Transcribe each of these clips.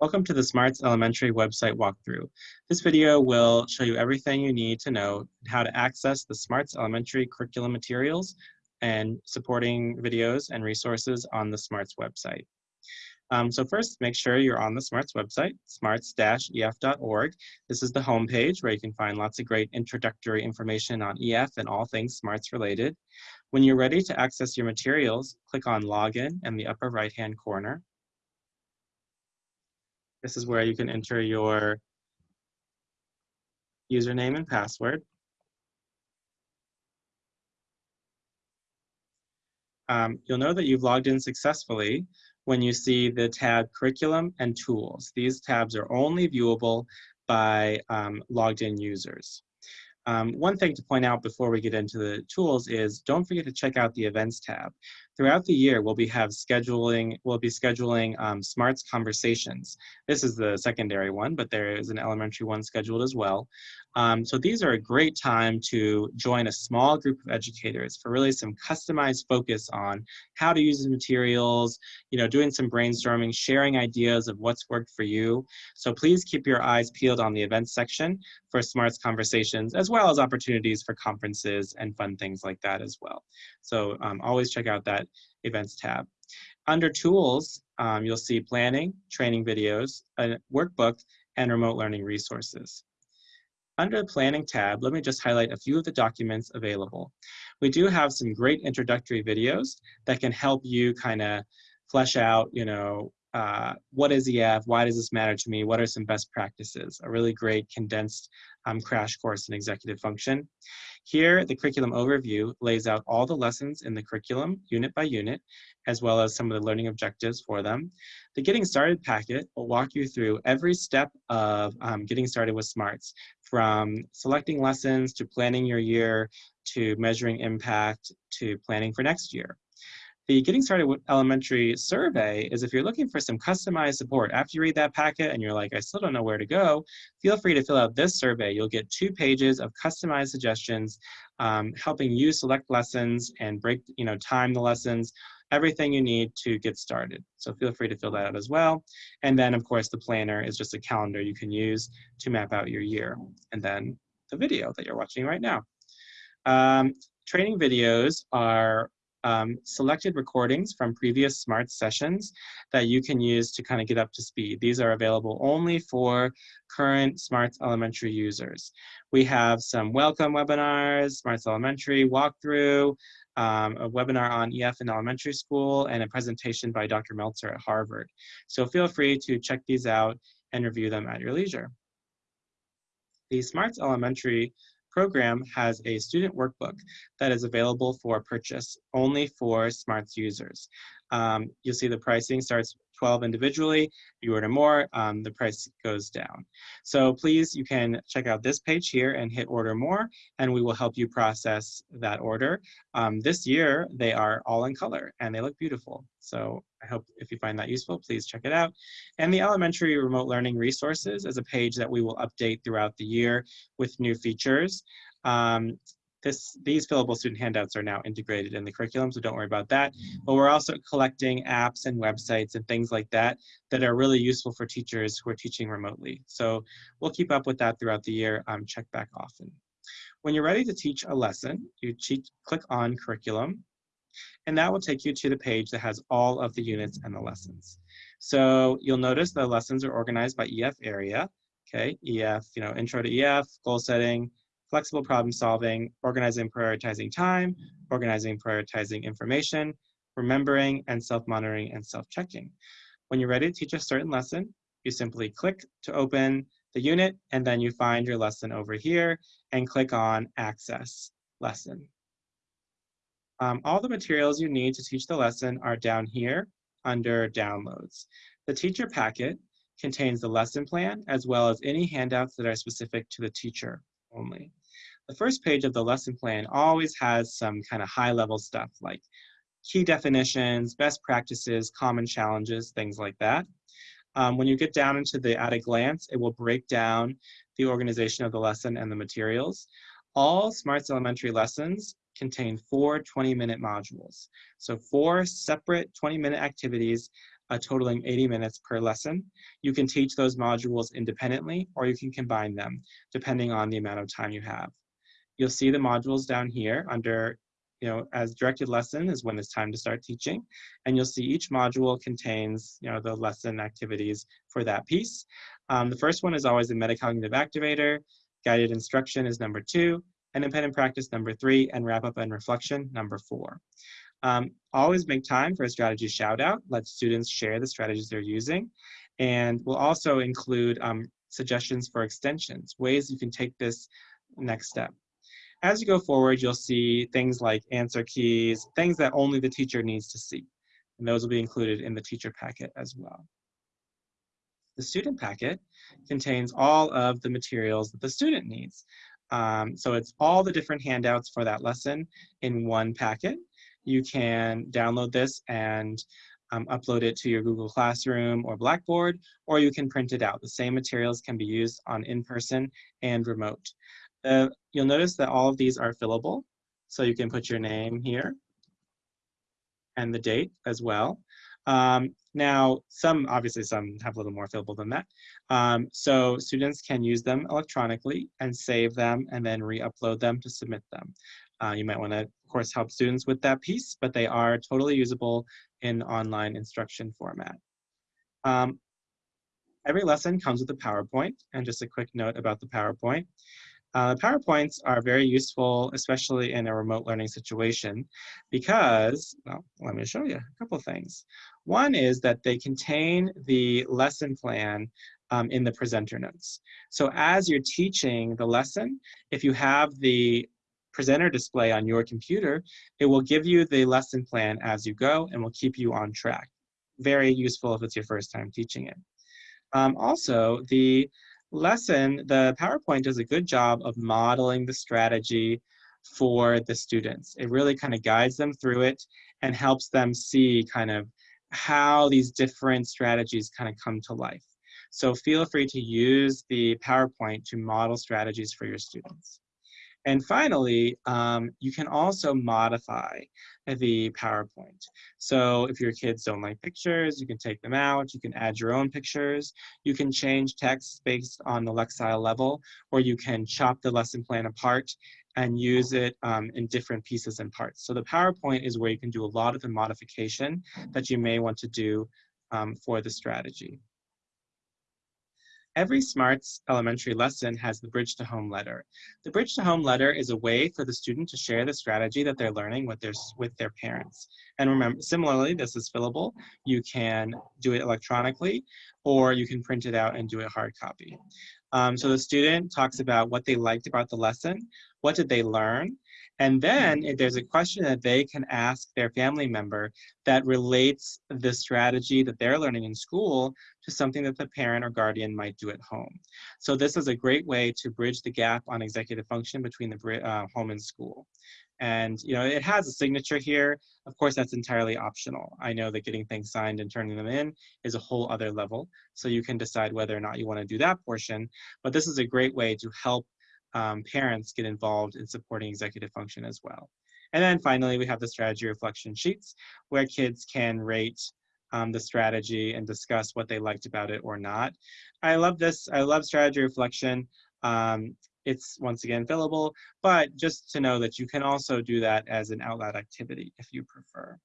Welcome to the Smarts Elementary website walkthrough. This video will show you everything you need to know how to access the Smarts Elementary curriculum materials and supporting videos and resources on the Smarts website. Um, so first, make sure you're on the Smarts website, smarts-ef.org. This is the home page where you can find lots of great introductory information on EF and all things Smarts related. When you're ready to access your materials, click on Login in the upper right-hand corner. This is where you can enter your username and password. Um, you'll know that you've logged in successfully when you see the tab Curriculum and Tools. These tabs are only viewable by um, logged in users. Um, one thing to point out before we get into the tools is don't forget to check out the events tab. Throughout the year, we'll be have scheduling, we'll be scheduling um, smarts conversations. This is the secondary one, but there is an elementary one scheduled as well. Um, so these are a great time to join a small group of educators for really some customized focus on how to use the materials, you know, doing some brainstorming, sharing ideas of what's worked for you. So please keep your eyes peeled on the events section for smarts conversations, as well as opportunities for conferences and fun things like that as well. So um, always check out that events tab. Under tools, um, you'll see planning, training videos, a workbook, and remote learning resources. Under the planning tab, let me just highlight a few of the documents available. We do have some great introductory videos that can help you kind of flesh out, you know, uh, what is EF, why does this matter to me, what are some best practices, a really great condensed um, crash course in executive function. Here, the curriculum overview lays out all the lessons in the curriculum, unit by unit, as well as some of the learning objectives for them. The Getting Started packet will walk you through every step of um, getting started with SMARTS, from selecting lessons to planning your year, to measuring impact, to planning for next year. The Getting Started with Elementary survey is if you're looking for some customized support, after you read that packet and you're like, I still don't know where to go, feel free to fill out this survey. You'll get two pages of customized suggestions um, helping you select lessons and break, you know, time the lessons, everything you need to get started. So feel free to fill that out as well. And then of course the planner is just a calendar you can use to map out your year. And then the video that you're watching right now. Um, training videos are um, selected recordings from previous SMART sessions that you can use to kind of get up to speed. These are available only for current SMARTS elementary users. We have some welcome webinars, SMARTS elementary walkthrough, um, a webinar on EF in elementary school, and a presentation by Dr. Meltzer at Harvard. So feel free to check these out and review them at your leisure. The SMARTS elementary program has a student workbook that is available for purchase only for SMARTS users. Um, you'll see the pricing starts 12 individually. You order more, um, the price goes down. So please, you can check out this page here and hit order more, and we will help you process that order. Um, this year, they are all in color and they look beautiful. So I hope if you find that useful, please check it out. And the elementary remote learning resources is a page that we will update throughout the year with new features. Um, this, these fillable student handouts are now integrated in the curriculum, so don't worry about that. But we're also collecting apps and websites and things like that that are really useful for teachers who are teaching remotely. So we'll keep up with that throughout the year. Um, check back often. When you're ready to teach a lesson, you click on curriculum, and that will take you to the page that has all of the units and the lessons. So you'll notice the lessons are organized by EF area. Okay, EF, you know, intro to EF, goal setting, flexible problem solving, organizing prioritizing time, organizing prioritizing information, remembering and self-monitoring and self-checking. When you're ready to teach a certain lesson, you simply click to open the unit and then you find your lesson over here and click on access lesson. Um, all the materials you need to teach the lesson are down here under downloads. The teacher packet contains the lesson plan as well as any handouts that are specific to the teacher only. The first page of the lesson plan always has some kind of high level stuff like key definitions, best practices, common challenges, things like that. Um, when you get down into the at a glance, it will break down the organization of the lesson and the materials. All SMARTS elementary lessons contain four 20-minute modules. So four separate 20-minute activities uh, totaling 80 minutes per lesson. You can teach those modules independently or you can combine them depending on the amount of time you have. You'll see the modules down here under, you know, as directed lesson is when it's time to start teaching. And you'll see each module contains, you know, the lesson activities for that piece. Um, the first one is always the metacognitive activator. Guided instruction is number two, independent practice number three, and wrap up and reflection number four. Um, always make time for a strategy shout out. Let students share the strategies they're using. And we'll also include um, suggestions for extensions, ways you can take this next step. As you go forward, you'll see things like answer keys, things that only the teacher needs to see. And those will be included in the teacher packet as well. The student packet contains all of the materials that the student needs. Um, so it's all the different handouts for that lesson in one packet. You can download this and um, upload it to your Google Classroom or Blackboard, or you can print it out. The same materials can be used on in-person and remote. Uh, you'll notice that all of these are fillable, so you can put your name here and the date as well. Um, now, some, obviously some have a little more fillable than that. Um, so students can use them electronically and save them and then re-upload them to submit them. Uh, you might want to, course, help students with that piece, but they are totally usable in online instruction format. Um, every lesson comes with a PowerPoint, and just a quick note about the PowerPoint. Uh, PowerPoints are very useful, especially in a remote learning situation, because, well, let me show you a couple things. One is that they contain the lesson plan um, in the presenter notes. So as you're teaching the lesson, if you have the presenter display on your computer, it will give you the lesson plan as you go and will keep you on track. Very useful if it's your first time teaching it. Um, also, the lesson, the PowerPoint does a good job of modeling the strategy for the students. It really kind of guides them through it and helps them see kind of how these different strategies kind of come to life. So feel free to use the PowerPoint to model strategies for your students. And finally, um, you can also modify the PowerPoint. So if your kids don't like pictures, you can take them out, you can add your own pictures, you can change text based on the Lexile level, or you can chop the lesson plan apart and use it um, in different pieces and parts. So the PowerPoint is where you can do a lot of the modification that you may want to do um, for the strategy. Every SMARTS elementary lesson has the Bridge to Home letter. The Bridge to Home letter is a way for the student to share the strategy that they're learning with their, with their parents. And remember, similarly, this is fillable. You can do it electronically, or you can print it out and do a hard copy. Um, so the student talks about what they liked about the lesson, what did they learn, and then if there's a question that they can ask their family member that relates the strategy that they're learning in school to something that the parent or guardian might do at home. So this is a great way to bridge the gap on executive function between the uh, home and school. And you know, it has a signature here. Of course, that's entirely optional. I know that getting things signed and turning them in is a whole other level. So you can decide whether or not you want to do that portion. But this is a great way to help um, parents get involved in supporting executive function as well. And then finally, we have the strategy reflection sheets where kids can rate um, the strategy and discuss what they liked about it or not. I love this. I love strategy reflection. Um, it's once again fillable, but just to know that you can also do that as an out loud activity if you prefer.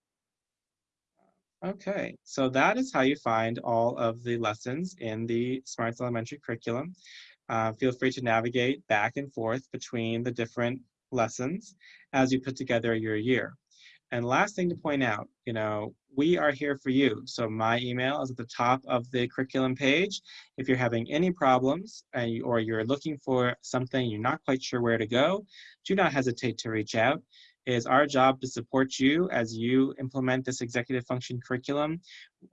Okay, so that is how you find all of the lessons in the SMARTS Elementary curriculum. Uh, feel free to navigate back and forth between the different lessons as you put together your year. And last thing to point out, you know, we are here for you. So my email is at the top of the curriculum page. If you're having any problems uh, or you're looking for something, you're not quite sure where to go, do not hesitate to reach out. Is our job to support you as you implement this executive function curriculum.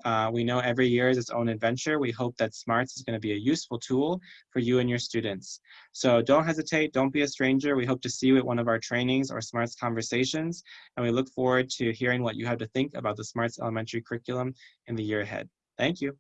Uh, we know every year is its own adventure. We hope that SMARTS is going to be a useful tool for you and your students. So don't hesitate, don't be a stranger. We hope to see you at one of our trainings or SMARTS conversations, and we look forward to hearing what you have to think about the SMARTS elementary curriculum in the year ahead. Thank you.